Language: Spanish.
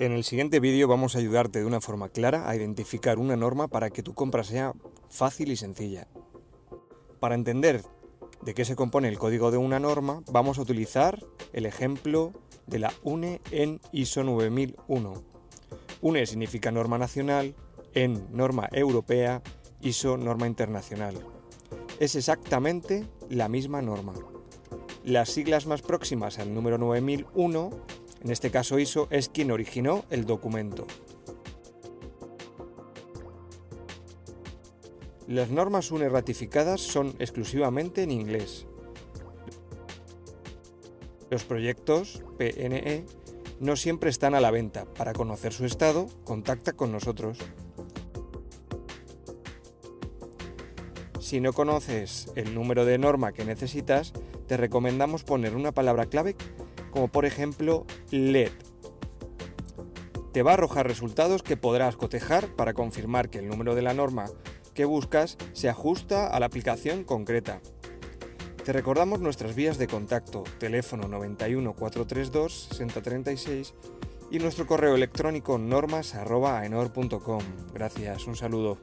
En el siguiente vídeo vamos a ayudarte de una forma clara a identificar una norma para que tu compra sea fácil y sencilla. Para entender de qué se compone el código de una norma, vamos a utilizar el ejemplo de la UNE en ISO 9001. UNE significa norma nacional, en norma europea, ISO norma internacional. Es exactamente la misma norma. Las siglas más próximas al número 9001 en este caso ISO, es quien originó el documento. Las normas UNE ratificadas son exclusivamente en inglés. Los proyectos PNE no siempre están a la venta. Para conocer su estado, contacta con nosotros. Si no conoces el número de norma que necesitas, te recomendamos poner una palabra clave como por ejemplo LED. Te va a arrojar resultados que podrás cotejar para confirmar que el número de la norma que buscas se ajusta a la aplicación concreta. Te recordamos nuestras vías de contacto, teléfono 91 432 6036 y nuestro correo electrónico normas.aenor.com. Gracias, un saludo.